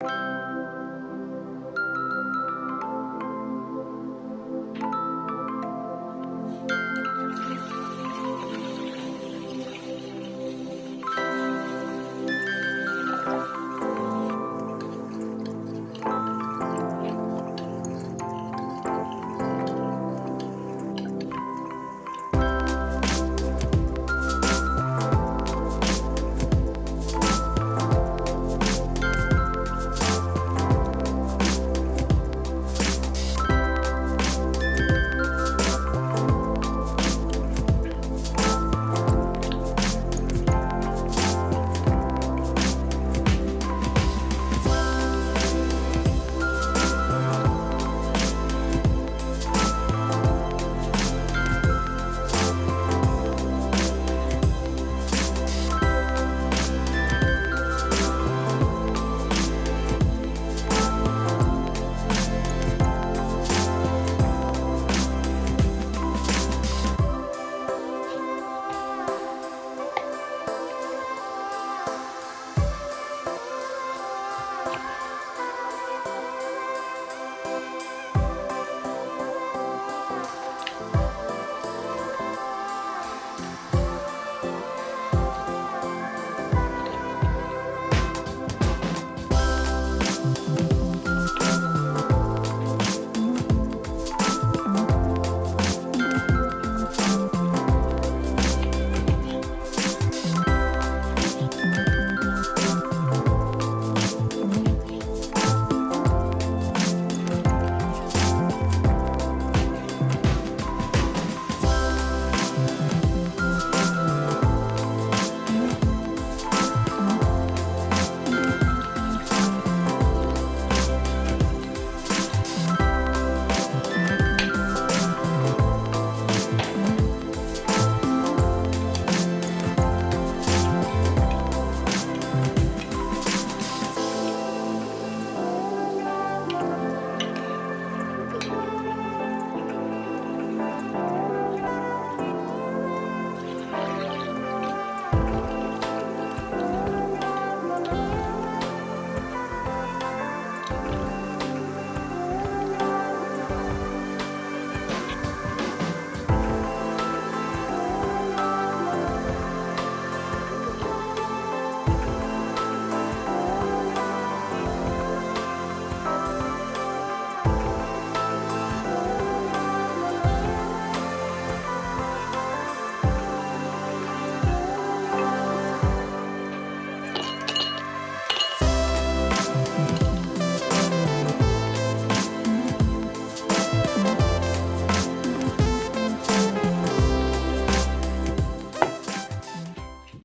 you